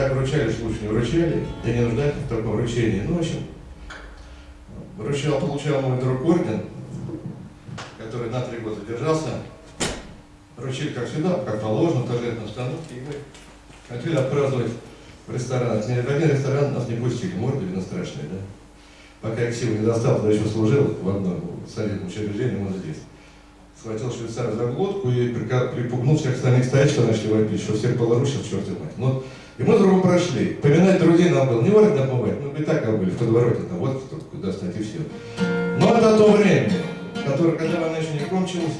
так вручали, что лучше не вручали, да не нуждайтесь в таком вручении. Ну, в общем, вручал, получал мой друг орден, который на три года держался. Вручили, как всегда, как положено, торжественной обстановке. И мы хотели отпраздновать в ресторанах. Ни один ресторан нас не пустили, морды видно страшные, да? Пока я силу не достал, тогда еще служил в одном солидном учреждении, он здесь. Схватил швейцара за глотку и припугнул всех остальных стоять, что начали вопить, что всех полорушил, черт знает. Ну, и мы с другом прошли. Поминать друзей нам было не варить отмывать, мы бы и так были в подвороте, там вот куда стать и все. Но это то время, которое, когда война еще не кончилась,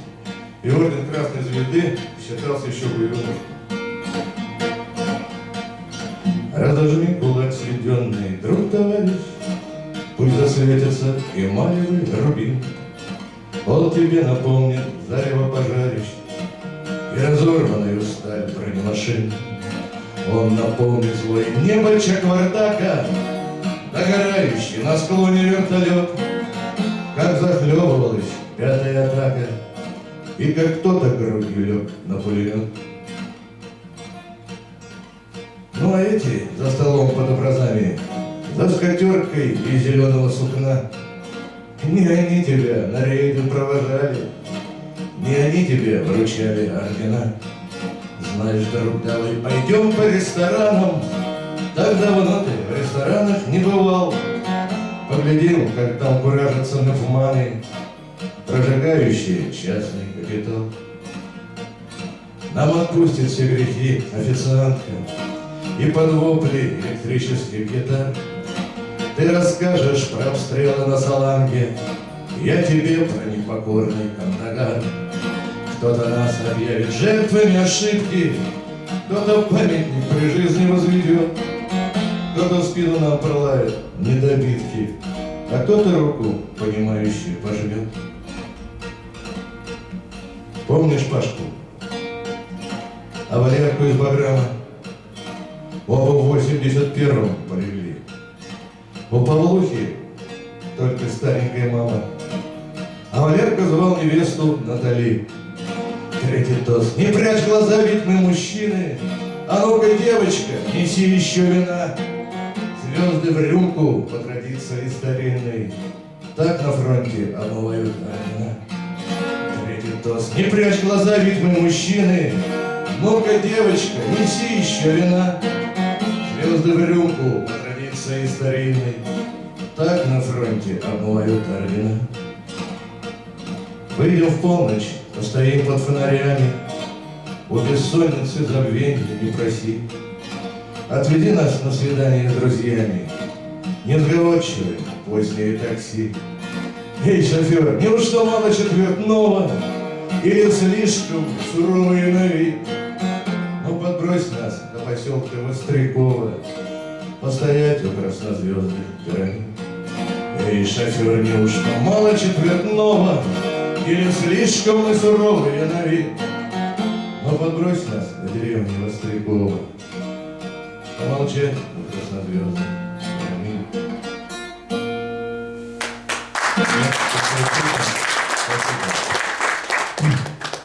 и орден Красной Звезды считался еще боевым Разожми кулак сведенный, друг товарищ, Пусть засветится эмалевый рубин. Он тебе напомнит зарево пожарищ И разорванную сталь бронемашин. Он напомнит злой небо Чаквардака, Догорающий на склоне вертолет, Как захлебывалась пятая атака, И как кто-то грудью лег на пулемет. Ну а эти за столом под образами за скатеркой из зеленого сукна. Не они тебя на рейды провожали, Не они тебе вручали ордена. Знаешь, друг, давай пойдем по ресторанам, Так давно ты в ресторанах не бывал. Поглядел, как там куражатся нафманы, Прожигающие частный капитал. Нам отпустит все грехи официантка И под вопли электрических гитар ты расскажешь про обстрелы на Саланге, Я тебе про непокорный Кандагар. Кто-то нас объявит жертвами ошибки, Кто-то памятник при жизни возведет, Кто-то в спину нам пролает недобитки, А кто-то руку, понимающую, пожмет. Помнишь Пашку? А Валерку из Баграма? Оба в 81-м полегли. У Павлухи только старенькая мама. А Валерка звал невесту Натали. Третий тост. Не прячь глаза, ведь мы мужчины. А ну-ка, девочка, неси еще вина. Звезды в рюмку по традиции старинной. Так на фронте омывают ордена. Третий тост. Не прячь глаза, ведь мы мужчины. Ну-ка, девочка, неси еще вина. Звезды в рюмку по старинной, Так на фронте обмывают ордена. Выйдем в полночь, постоим под фонарями, У бессонницы забвенья не проси. Отведи нас на свидание с друзьями, Несговорчивые позднее такси. Эй, шофер, неужто мало четвертного Или слишком суровые на вид? Ну, подбрось нас до поселка Вострякова, Постоять у краснозвездных гранит. Эй, шофер, неужто мало четвертного, Или слишком мы суровые на вид? Но подбрось нас до деревни Вострякова, Помолчать у краснозвездных гранит. Thank you.